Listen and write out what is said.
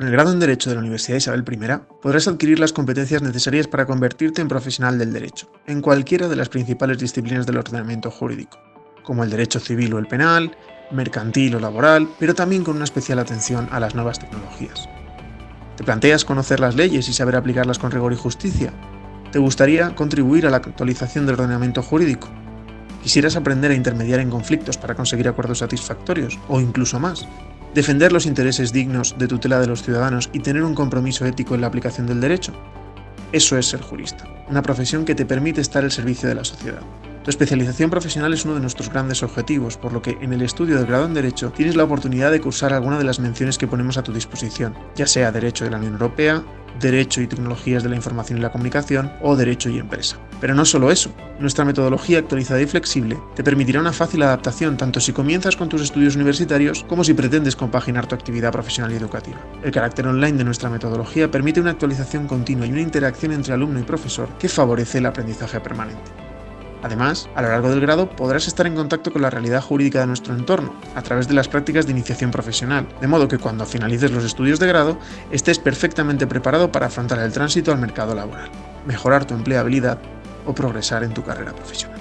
Con el grado en Derecho de la Universidad Isabel I, podrás adquirir las competencias necesarias para convertirte en profesional del derecho, en cualquiera de las principales disciplinas del ordenamiento jurídico, como el derecho civil o el penal, mercantil o laboral, pero también con una especial atención a las nuevas tecnologías. ¿Te planteas conocer las leyes y saber aplicarlas con rigor y justicia? ¿Te gustaría contribuir a la actualización del ordenamiento jurídico? ¿Quisieras aprender a intermediar en conflictos para conseguir acuerdos satisfactorios, o incluso más? Defender los intereses dignos de tutela de los ciudadanos y tener un compromiso ético en la aplicación del derecho. Eso es ser jurista, una profesión que te permite estar al servicio de la sociedad. Tu especialización profesional es uno de nuestros grandes objetivos, por lo que en el estudio del grado en Derecho tienes la oportunidad de cursar alguna de las menciones que ponemos a tu disposición, ya sea Derecho de la Unión Europea, Derecho y Tecnologías de la Información y la Comunicación o Derecho y Empresa. Pero no solo eso, nuestra metodología actualizada y flexible te permitirá una fácil adaptación tanto si comienzas con tus estudios universitarios como si pretendes compaginar tu actividad profesional y educativa. El carácter online de nuestra metodología permite una actualización continua y una interacción entre alumno y profesor que favorece el aprendizaje permanente. Además, a lo largo del grado podrás estar en contacto con la realidad jurídica de nuestro entorno, a través de las prácticas de iniciación profesional, de modo que cuando finalices los estudios de grado estés perfectamente preparado para afrontar el tránsito al mercado laboral, mejorar tu empleabilidad o progresar en tu carrera profesional.